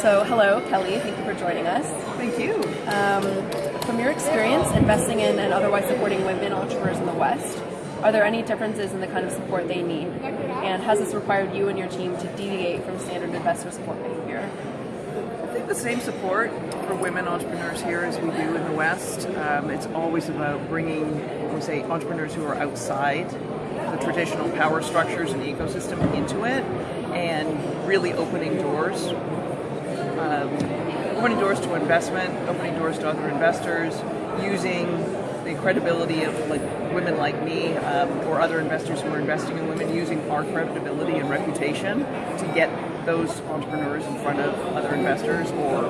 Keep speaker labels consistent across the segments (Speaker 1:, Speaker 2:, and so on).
Speaker 1: So, hello, Kelly. Thank you for joining us.
Speaker 2: Thank you.
Speaker 1: Um, from your experience investing in and otherwise supporting women entrepreneurs in the West, are there any differences in the kind of support they need? And has this required you and your team to deviate from standard investor support behavior?
Speaker 2: I think the same support for women entrepreneurs here as we do in the West. Um, it's always about bringing, we say, entrepreneurs who are outside the traditional power structures and ecosystem into it and really opening doors. Um, opening doors to investment, opening doors to other investors, using the credibility of like women like me um, or other investors who are investing in women, using our credibility and reputation to get those entrepreneurs in front of other investors or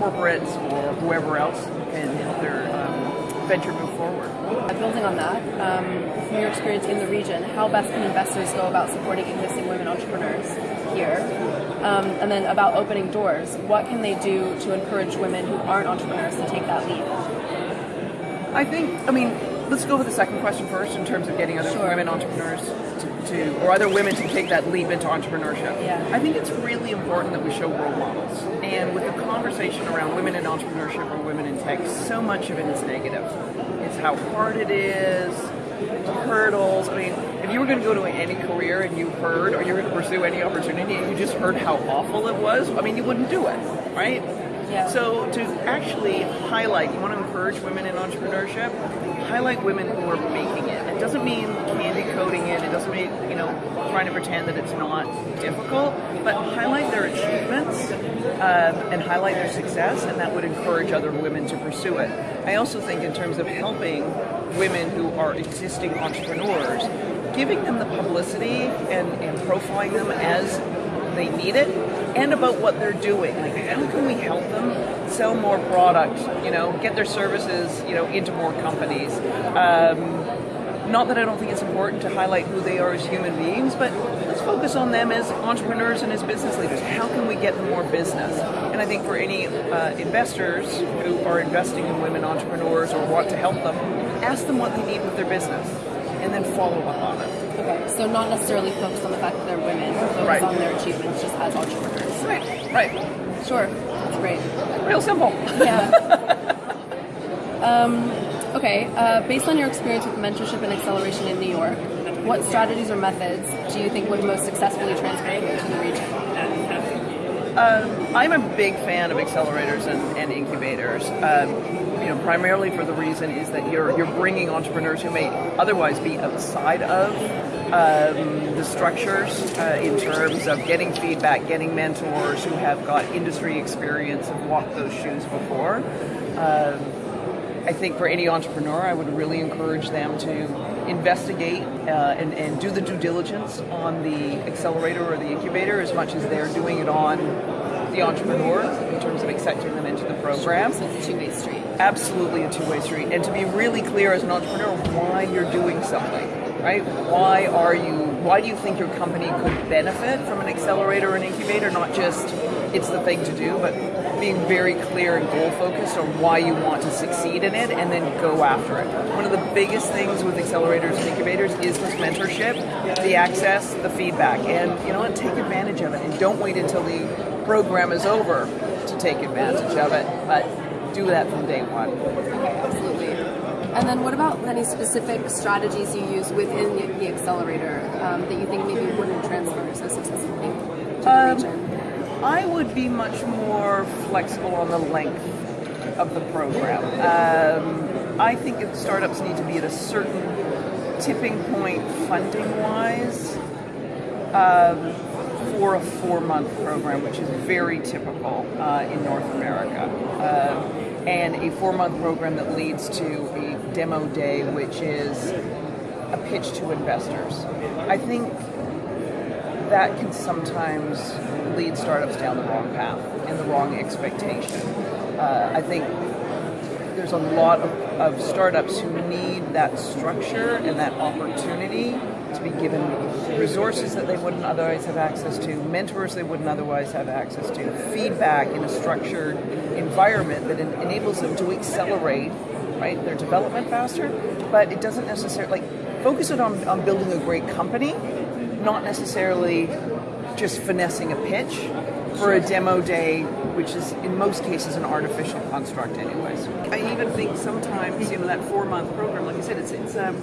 Speaker 2: corporates or whoever else can help their um, venture move forward.
Speaker 1: Building on that, um, from your experience in the region, how best can investors go about supporting existing women entrepreneurs here? Um, and then about opening doors, what can they do to encourage women who aren't entrepreneurs to take that leap?
Speaker 2: I think, I mean, let's go with the second question first in terms of getting other
Speaker 1: Sure.
Speaker 2: women entrepreneurs to, to, or other women to take that leap into entrepreneurship.
Speaker 1: Yeah.
Speaker 2: I think it's really important that we show role models. And with the conversation around women in entrepreneurship or women in tech, so much of it is negative. It's how hard it is, the hurdles. I mean, if you were going to go to any career and you heard, or you were going to pursue any opportunity and you just heard how awful it was, I mean, you wouldn't do it, right?
Speaker 1: Yeah.
Speaker 2: So to actually highlight, you want to encourage women in entrepreneurship, highlight women who are making it. It doesn't mean candy coating it. It doesn't mean you know trying to pretend that it's not difficult, but highlight their achievements um, and highlight their success, and that would encourage other women to pursue it. I also think in terms of helping women who are existing entrepreneurs, giving them the publicity and, and profiling them as they need it and about what they're doing. Like, how can we help them sell more product? You know, get their services, you know, into more companies. Um, not that I don't think it's important to highlight who they are as human beings, but let's focus on them as entrepreneurs and as business leaders. How can we get them more business? And I think for any uh, investors who are investing in women entrepreneurs or want to help them, ask them what they need with their business, and then follow up on it.
Speaker 1: Okay, so not necessarily focus on the fact that they're women, focus
Speaker 2: Right.
Speaker 1: on their achievements just as entrepreneurs.
Speaker 2: Right, right.
Speaker 1: Sure, that's great.
Speaker 2: Real simple.
Speaker 1: Yeah. um, okay, uh, based on your experience with mentorship and acceleration in New York, what strategies or methods do you think would most successfully transfer to the region?
Speaker 2: I'm a big fan of accelerators and, and incubators. Um, you know, primarily for the reason is that you're you're bringing entrepreneurs who may otherwise be outside of um, the structures uh, in terms of getting feedback, getting mentors who have got industry experience and walked those shoes before. Um, I think for any entrepreneur, I would really encourage them to investigate uh, and, and do the due diligence on the accelerator or the incubator as much as they're doing it on the entrepreneur in terms of accepting them into the program.
Speaker 1: So it's a two-way street.
Speaker 2: Absolutely a two-way street. And to be really clear as an entrepreneur why you're doing something, right? Why are you, why do you think your company could benefit from an accelerator or an incubator? Not just it's the thing to do, but being very clear and goal focused on why you want to succeed in it and then go after it. One of the biggest things with accelerators and incubators is this mentorship, the access, the feedback. And you know what, take advantage of it and don't wait until the program is over to take advantage of it, but do that from day one.
Speaker 1: Okay, absolutely. And then what about any specific strategies you use within the, accelerator um, that you think maybe wouldn't transfer so successfully to the
Speaker 2: Um,
Speaker 1: region?
Speaker 2: I would be much more flexible on the length of the program. Um, I think startups need to be at a certain tipping point funding wise um, for a four month program, which is very typical uh, in North America. Um, and a four month program that leads to a demo day, which is a pitch to investors. I think that can sometimes lead startups down the wrong path and the wrong expectation. Uh, I think there's a lot of, of startups who need that structure and that opportunity to be given resources that they wouldn't otherwise have access to, mentors they wouldn't otherwise have access to, feedback in a structured environment that en- enables them to accelerate right their development faster. But it doesn't necessarily like focus it on, on building a great company, not necessarily just finessing a pitch for a demo day, which is in most cases an artificial construct, anyways. I even think sometimes, you know, that four month program, like I said, it's, it's um,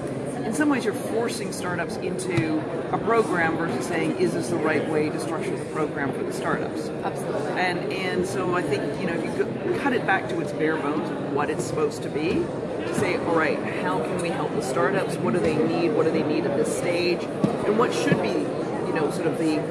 Speaker 2: in some ways you're forcing startups into a program versus saying, is this the right way to structure the program for the startups?
Speaker 1: Absolutely.
Speaker 2: And and so I think you know if you cut it back to its bare bones of what it's supposed to be, say, all right, how can we help the startups? What do they need? What do they need at this stage? And what should be, you know, sort of the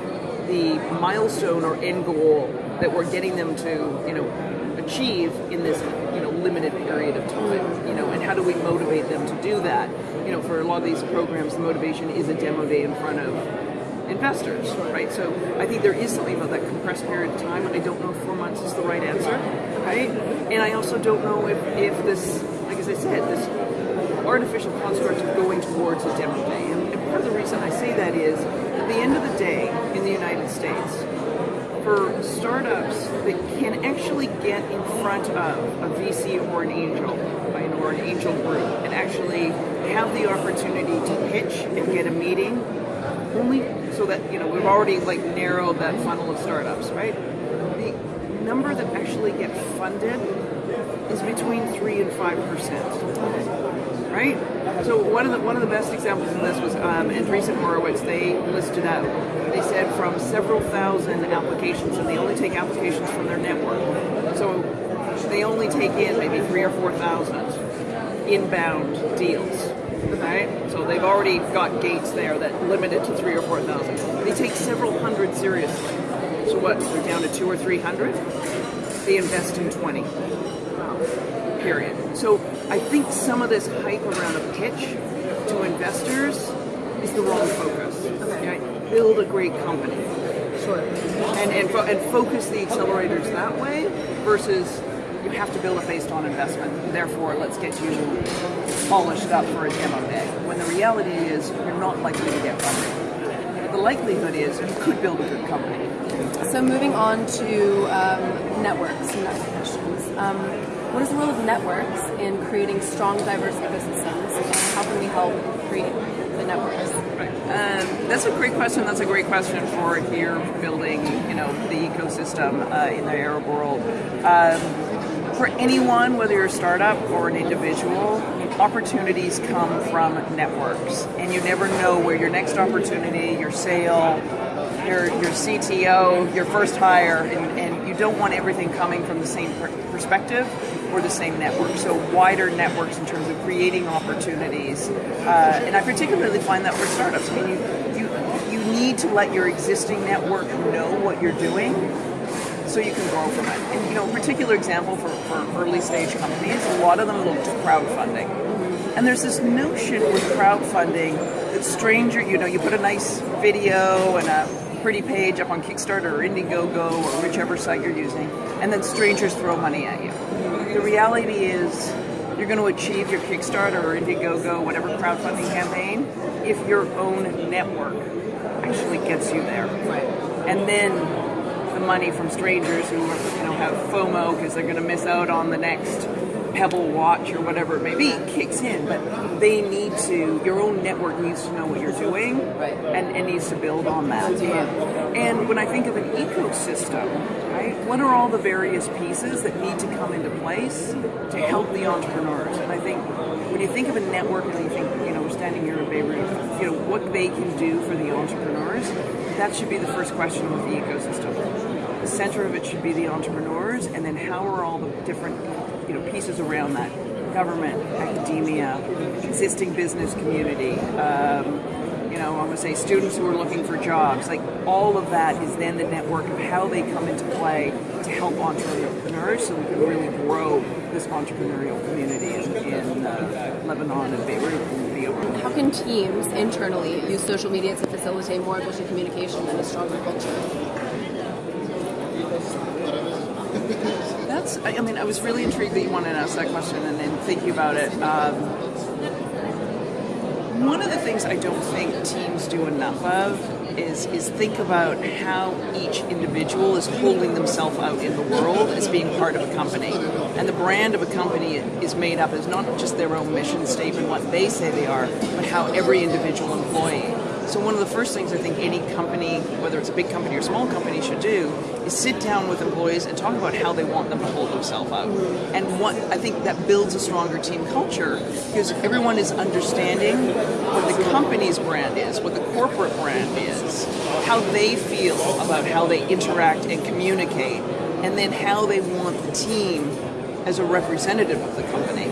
Speaker 2: the milestone or end goal that we're getting them to, you know, achieve in this, you know, limited period of time. You know, and how do we motivate them to do that? You know, for a lot of these programs, the motivation is a demo day in front of investors, right? So I think there is something about that compressed period of time. I don't know if four months is the right answer, right? And I also don't know if, if this, as I said, this artificial construct of going towards a demo day. And, part of the reason I say that is, at the end of the day, in the United States, for startups that can actually get in front of a VC or an angel, or an angel group, and actually have the opportunity to pitch and get a meeting, only so that you know we've already like narrowed that funnel of startups, right? The number that actually get funded is between three and five percent, right? So one of the one of the best examples of this was um, Andreessen Horowitz. They listed out. They said from several thousand applications, and they only take applications from their network. So they only take in maybe three or four thousand inbound deals. Right? So they've already got gates there that limit it to three or four thousand. They take several hundred seriously. So what? They're down to two or three hundred. They invest in twenty. Period. So I think some of this hype around a pitch to investors is the wrong focus. Right? Build a great company.
Speaker 1: Sure.
Speaker 2: And and, fo- and focus the accelerators that way versus you have to build it based on investment. Therefore, let's get you polished up for a demo day. When the reality is you're not likely to get funding. But the likelihood is you could build a good company.
Speaker 1: So moving on to um, networks and network questions. Um, what is the role of networks in creating strong, diverse ecosystems, and how can we help create the networks?
Speaker 2: Um, that's a great question. That's a great question for here building, you know, the ecosystem uh, in the Arab world. Um, for anyone, whether you're a startup or an individual, opportunities come from networks, and you never know where your next opportunity, your sale, your your CTO, your first hire, and, and you don't want everything coming from the same per- perspective or the same network. So wider networks in terms of creating opportunities, uh, and I particularly find that for startups. I mean, you, you you need to let your existing network know what you're doing so you can grow from it. And you know, a particular example for, for early stage companies, a lot of them look to crowdfunding. And there's this notion with crowdfunding that stranger, you know, you put a nice video and a pretty page up on Kickstarter or Indiegogo or whichever site you're using, and then strangers throw money at you. The reality is you're going to achieve your Kickstarter or Indiegogo, whatever crowdfunding campaign, if your own network actually gets you there.
Speaker 1: Right.
Speaker 2: And then the money from strangers who you know have FOMO because they're going to miss out on the next Pebble watch or whatever it may be kicks in. But they need to. Your own network needs to know what you're doing,
Speaker 1: Right.
Speaker 2: and, and needs to build on that. And when I think of an ecosystem, right, what are all the various pieces that need to come into place to help the entrepreneurs? And I think when you think of a network and you think, you know, we're standing here in Beirut, you know, what they can do for the entrepreneurs, that should be the first question with the ecosystem. The center of it should be the entrepreneurs, and then how are all the different, you know, pieces around that? Government, academia, existing business community, um, you know, I'm going to say students who are looking for jobs. Like all of that is then the network of how they come into play to help entrepreneurs so we can really grow this entrepreneurial community in, in uh, Lebanon and Beirut and beyond.
Speaker 1: How can teams internally use social media to facilitate more efficient communication and a stronger culture?
Speaker 2: I mean, I was really intrigued that you wanted to ask that question and then thinking about it. Um, one of the things I don't think teams do enough of is is think about how each individual is holding themselves out in the world as being part of a company. And the brand of a company is made up as not just their own mission statement, what they say they are, but how every individual employee. So one of the first things I think any company, whether it's a big company or small company, should do is sit down with employees and talk about how they want them to hold themselves out. And what I think that builds a stronger team culture because everyone is understanding what the company's brand is, what the corporate brand is, how they feel about how they interact and communicate, and then how they want the team as a representative of the company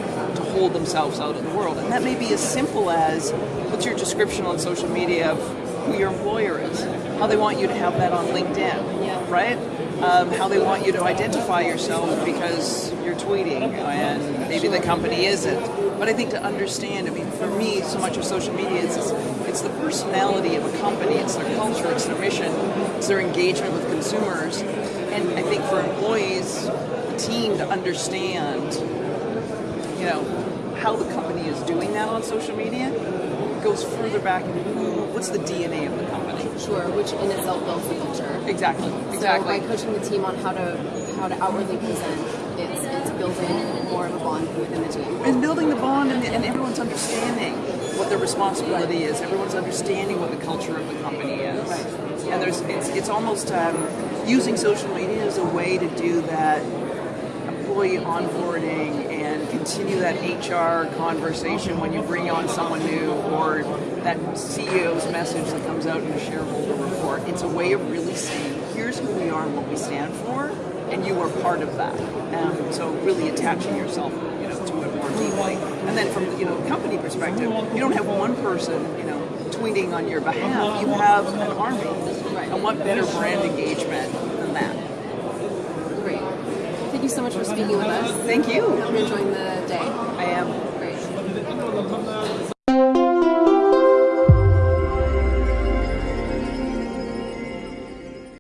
Speaker 2: hold themselves out in the world. And that may be as simple as what's your description on social media of who your employer is, how they want you to have that on LinkedIn,
Speaker 1: Yeah.
Speaker 2: right? Um, how they want you to identify yourself because you're tweeting and maybe the company isn't. But I think to understand, I mean, for me, so much of social media is it's, it's the personality of a company, it's their culture, it's their mission, it's their engagement with consumers. And I think for employees, the team to understand you know, how the company is doing that on social media goes further back into who, what's the DNA of the company.
Speaker 1: Sure, which in itself builds the culture.
Speaker 2: Exactly,
Speaker 1: So
Speaker 2: exactly.
Speaker 1: by coaching the team on how to how to outwardly present, it's it's building more of a bond within the team.
Speaker 2: and building the bond and, and everyone's understanding what their responsibility is. Everyone's understanding what the culture of the company is.
Speaker 1: Right.
Speaker 2: And there's it's, it's almost um, using social media as a way to do that employee onboarding continue that HR conversation when you bring on someone new or that CEO's message that comes out in a shareholder report. It's a way of really saying, here's who we are and what we stand for, and you are part of that. Um, so really attaching yourself, you know, to it more deeply. And then from you know company perspective, you don't have one person, you know, tweeting on your behalf. You have an army.
Speaker 1: Right.
Speaker 2: And what better brand engagement than that?
Speaker 1: Great. Thank you so much for speaking with us.
Speaker 2: Thank you.
Speaker 1: Hope you're enjoying the day.
Speaker 2: I.